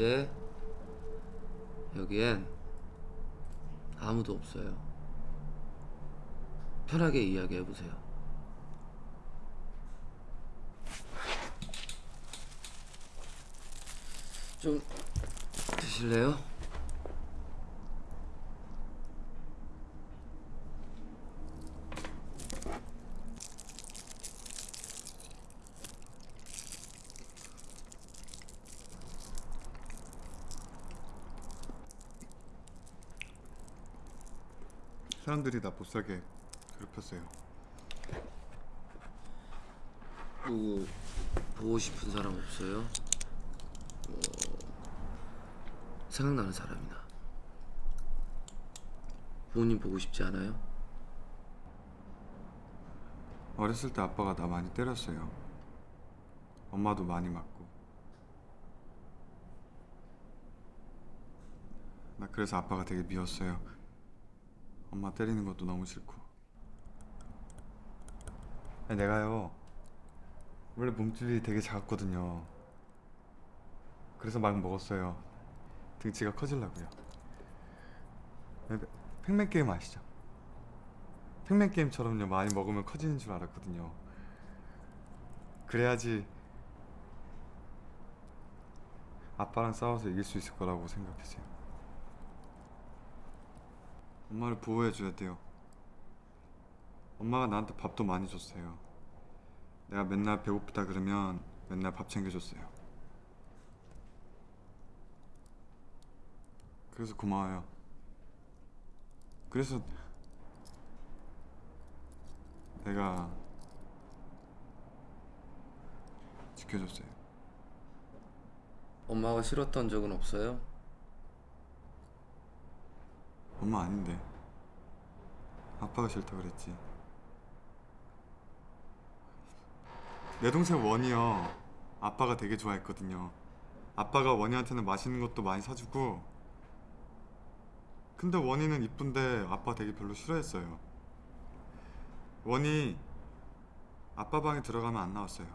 이제 여기엔 아무도 없어요. 편하게 이야기해 보세요. 좀 드실래요? 사람들이 나 못살게 괴롭혔어요. 누구 보고 싶은 사람 없어요? 뭐 생각나는 사람이나 부모님 보고 싶지 않아요? 어렸을 때 아빠가 나 많이 때렸어요. 엄마도 많이 맞고. 나 그래서 아빠가 되게 미웠어요. 엄마 때리는 것도 너무 싫고. 아니, 내가요. 원래 몸집이 되게 작았거든요. 그래서 막 먹었어요. 등치가 커지려고요. 네, 팩맨 게임 아시죠? 팩맨 게임처럼요 많이 먹으면 커지는 줄 알았거든요. 그래야지 아빠랑 싸워서 이길 수 있을 거라고 생각했어요. 엄마를 보호해줘야 돼요. 엄마가 나한테 밥도 많이 줬어요. 내가 맨날 배고프다 그러면 맨날 밥 챙겨줬어요. 그래서 고마워요. 그래서 내가 지켜줬어요. 엄마가 싫었던 적은 없어요? 엄마 아닌데. 아빠가 싫다 그랬지. 내 동생 원이요. 아빠가 되게 좋아했거든요. 아빠가 원이한테는 맛있는 것도 많이 사주고. 근데 원이는 이쁜데 아빠 되게 별로 싫어했어요. 원이 아빠 방에 들어가면 안 나왔어요.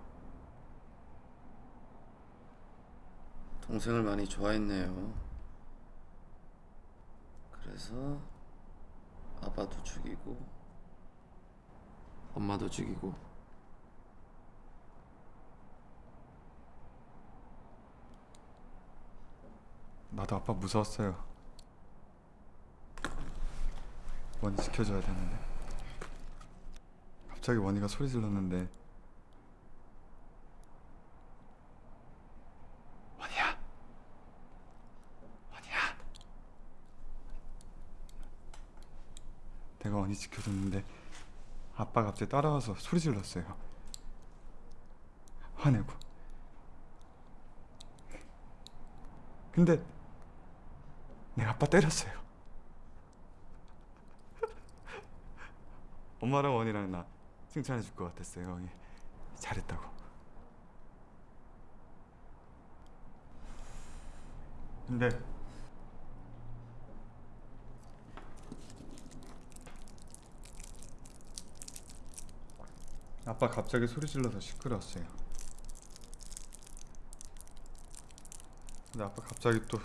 동생을 많이 좋아했네요. 그래서 아빠도 죽이고 엄마도 죽이고 나도 아빠 무서웠어요. 원이 지켜줘야 되는데. 갑자기 원이가 소리 질렀는데. 원이야. 원이야. 내 가 원이 지켜줬는데 아빠가 갑자기 따라와서 소리 질렀어요. 화내고. 근데 내가 아빠 때렸어요. 엄마랑 원이랑 나 칭찬해 줄 것 같았어요. 예, 잘했다고. 근데 아빠 갑자기 소리 질러서 시끄러웠어요. 근데 아빠 갑자기 또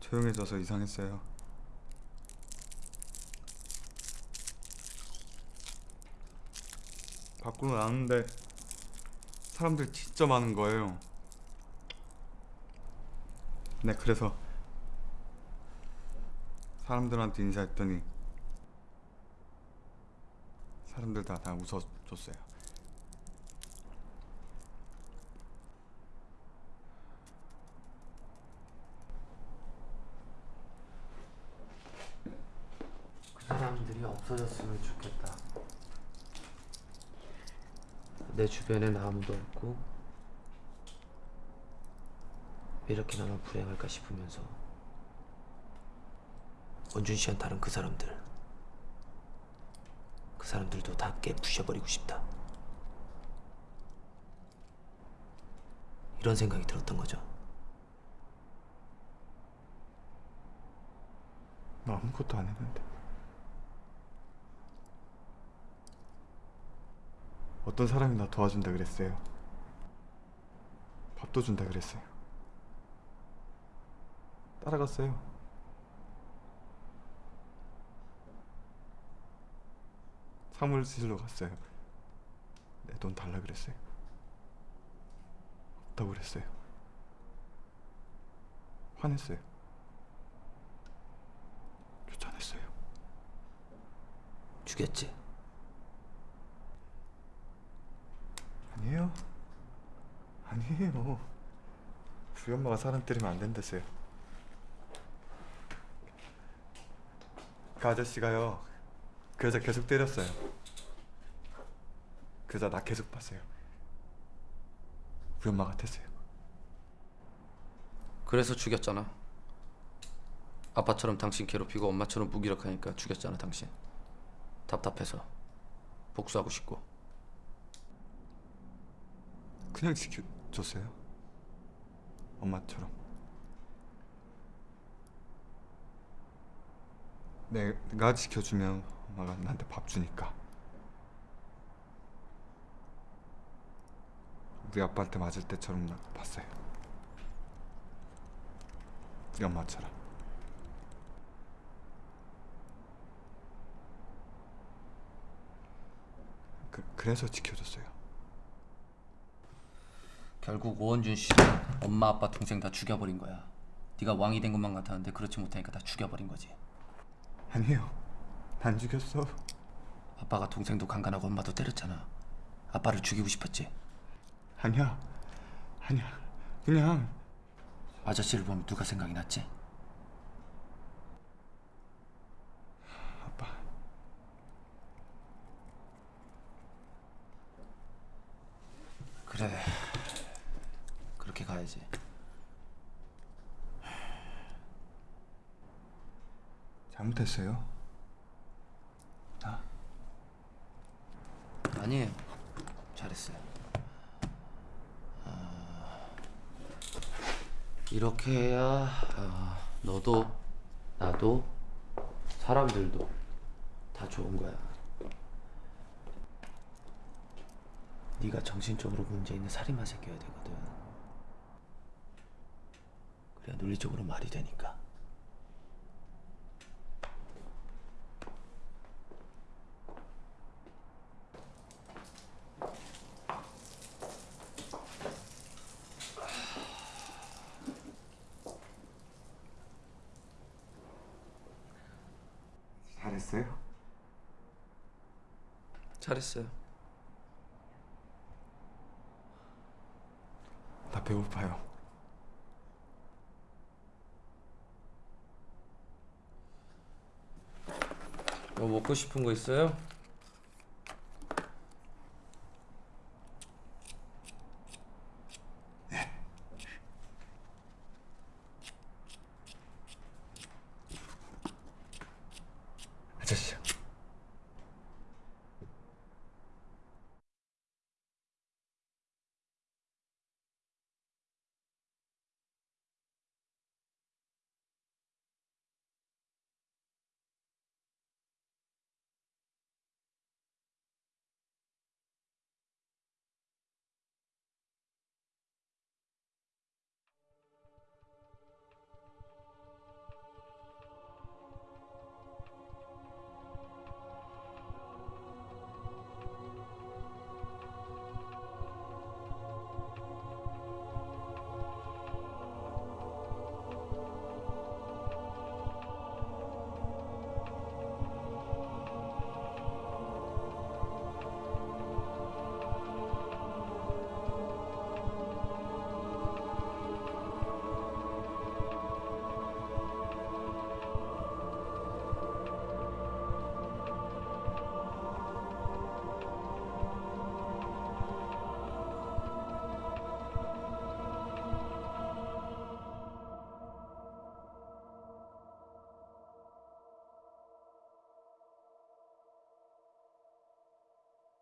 조용해져서 이상했어요. 밖으로 나왔는데 사람들 진짜 많은 거예요. 네, 그래서 사람들한테 인사했더니 사람들 다 다 웃어줬어요. 그 사람들이 없어졌으면 좋겠다. 내 주변엔 아무도 없고 왜 이렇게 나만 불행할까 싶으면서 원준 씨한 다른 그 사람들 그 사람들도 다 깨 부셔버리고 싶다. 이런 생각이 들었던 거죠. 나 아무것도 안 했는데. 어떤 사람이 나 도와준다 그랬어요. 밥도 준다 그랬어요. 따라갔어요. 사무실로 갔어요. 내돈 달라 그랬어요. 없다고 그랬어요. 화냈어요. 쫓아냈어요. 죽였지. 아니에요. 아니에요. 우리 엄마가 사람 때리면 안 된다세요. 그 아저씨가요. 그 여자 계속 때렸어요. 그 여자 나 계속 봤어요. 우리 엄마 같았어요. 그래서 죽였잖아. 아빠처럼 당신 괴롭히고 엄마처럼 무기력하니까 죽였잖아 당신. 답답해서 복수하고 싶고. 그냥 지켜줬어요. 엄마처럼. 내- 내가 지켜주면 엄마가 나한테 밥 주니까. 우리 아빠한테 맞을 때처럼 나 봤어요. 우리 엄마처럼. 그, 그래서 지켜줬어요. 결국 오원준 씨 엄마 아빠 동생 다 죽여버린 거야. 네가 왕이 된 것만 같았는데 그렇지 못하니까 다 죽여버린 거지. 아니에요. 안 죽였어. 아빠가 동생도 강간하고 엄마도 때렸잖아. 아빠를 죽이고 싶었지. 아니야. 아니야. 그냥 아저씨를 보면 누가 생각이 났지? 아빠. 그래. 그렇게 가야지. 잘못했어요. 나 아니에요. 잘했어요. 아, 이렇게 해야 아, 너도 나도 사람들도 다 좋은 거야. 네가 정신적으로 문제 있는 살인마 새끼여야 되거든. 그래야 논리적으로 말이 되니까. 잘했어요. 잘했어요. 나 배고파요. 뭐 먹고 싶은 거 있어요? 아저씨요.